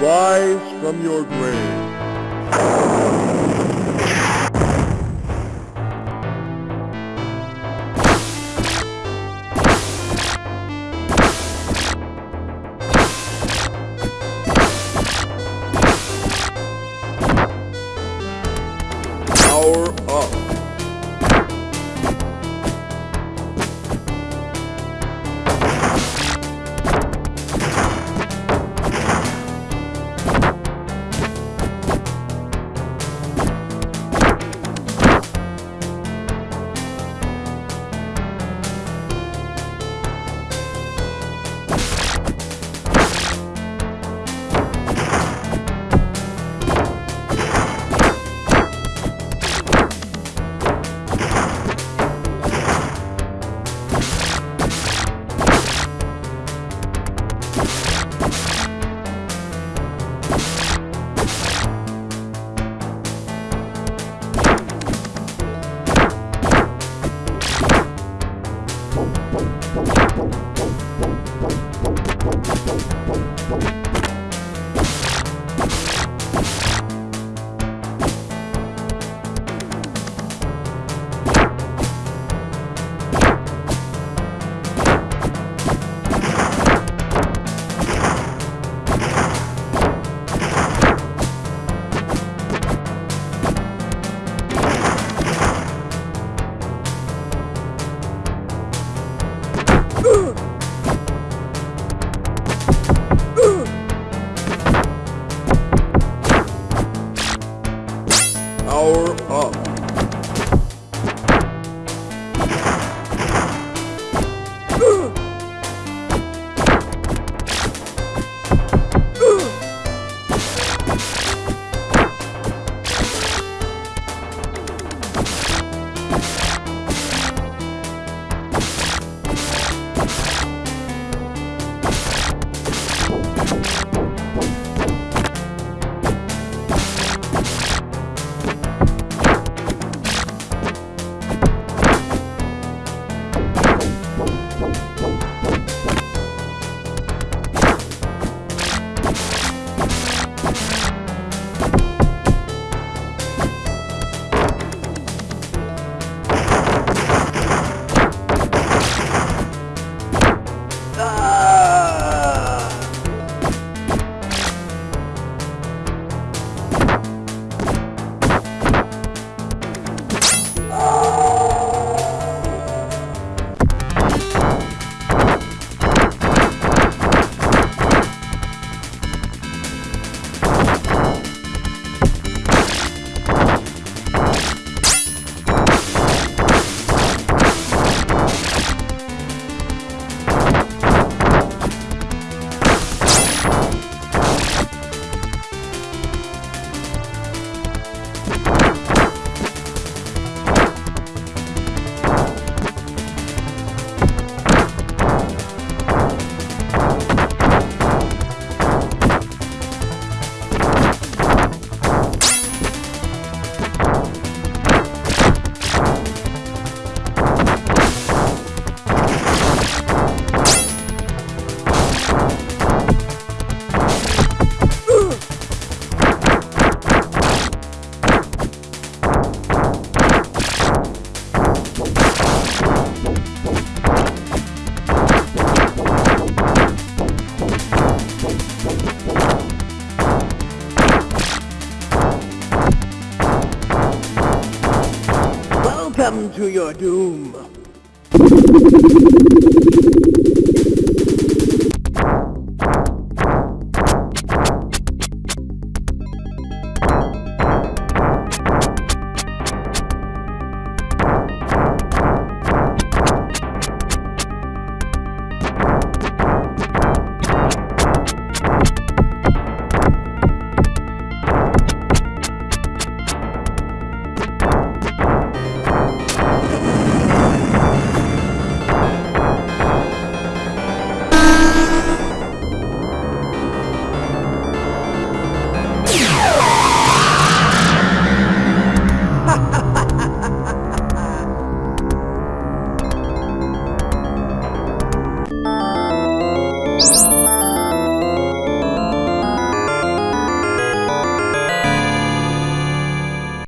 Rise from your grave. Power up. Power up. you Welcome to your doom.